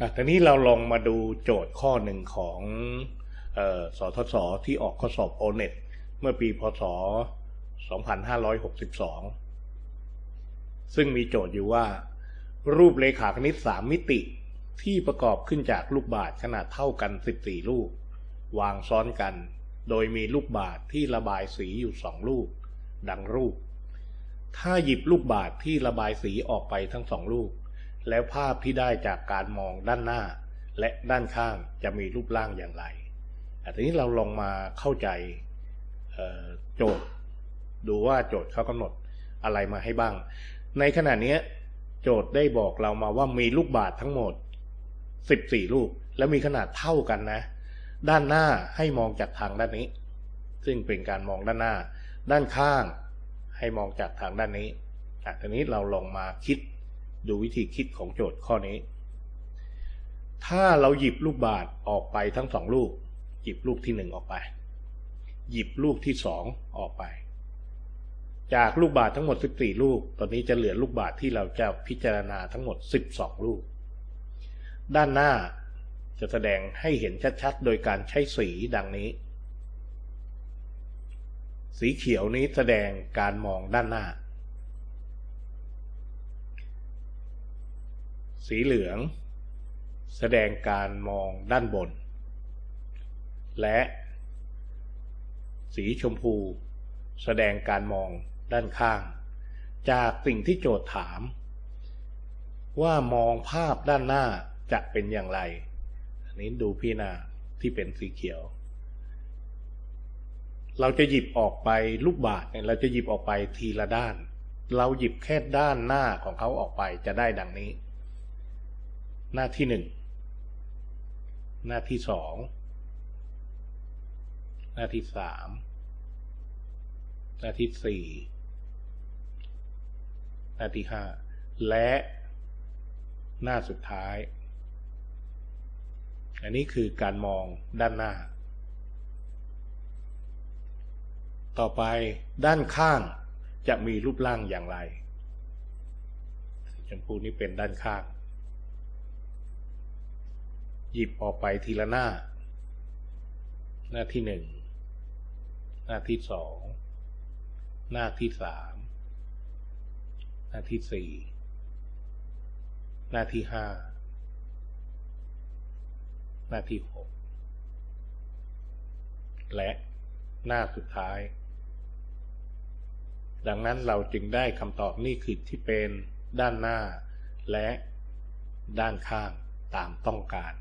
อะทีนี้เราลองมาดูโจทย์ข้อหนึ่งของออสทศที่ออกข้อสอบโอเน็ตเมื่อปีพศ 2562 ซึ่งมีโจทย์อยู่ว่า รูปเลขาคณิต 3 มิติที่ประกอบขึ้นจากลูกบาศก์ขนาดเท่ากัน 14 ลูก วางซ้อนกัน โดยมีลูกบาศก์ที่ระบายสีอยู่ 2 ลูก ดังรูป ถ้าหยิบลูกบาศก์ที่ระบายสีออกไปทั้งสองลูก แล้วภาพที่ได้จากการมองด้านหน้า และด้านข้างจะมีรูปร่างอย่างไรอันนี้เราลองมาเข้าใจโจทย์ดูว่าโจทย์เขากำหนดอะไรมาให้บ้าง ในขณะนี้โจทย์ได้บอกเรามาว่ามีลูกบาศก์ทั้งหมด 14 ลูก แล้วมีขนาดเท่ากันนะ ด้านหน้าให้มองจากทางด้านนี้ ซึ่งเป็นการมองด้านหน้า ด้านข้างให้มองจากทางด้านนี้อะทีนี้เราลองมาคิด ดูวิธีคิดของโจทย์ข้อนี้ ถ้าเราหยิบลูกบาศก์ออกไปทั้งสองลูก หยิบลูกที่หนึ่งออกไป หยิบลูกที่สองออกไป จากลูกบาศก์ทั้งหมด 14 ลูก ตอนนี้จะเหลือลูกบาศก์ที่เราจะพิจารณาทั้งหมด 12 ลูก ด้านหน้าจะแสดงให้เห็นชัดๆ โดยการใช้สีดังนี้ สีเขียวนี้แสดงการมองด้านหน้า สีเหลือง แสดงการมองด้านบน และสีชมพู แสดงการมองด้านข้าง จากสิ่งที่โจทย์ถาม ว่ามองภาพด้านหน้าจะเป็นอย่างไรอันนี้ดูพี่นาที่เป็นสีเขียว เราจะหยิบออกไปลูกบาศก์เนี่ยเราจะหยิบออกไปทีละด้าน เราหยิบแค่ด้านหน้าของเขาออกไปจะได้ดังนี้ หน้าที่หนึ่งหน้าที่สองหน้าที่สามหน้าที่สี่หน้าที่ห้าและหน้าสุดท้าย อันนี้คือการมองด้านหน้า ต่อไปด้านข้างจะมีรูปร่างอย่างไรชมพูนี่เป็นด้านข้าง หยิบออกไปทีละหน้า หน้าที่หนึ่ง หน้าที่สอง หน้าที่สาม หน้าที่สี่ หน้าที่ห้า หน้าที่หก และหน้าสุดท้าย ดังนั้นเราจึงได้คำตอบนี่คือที่เป็นด้านหน้าและด้านข้างตามต้องการ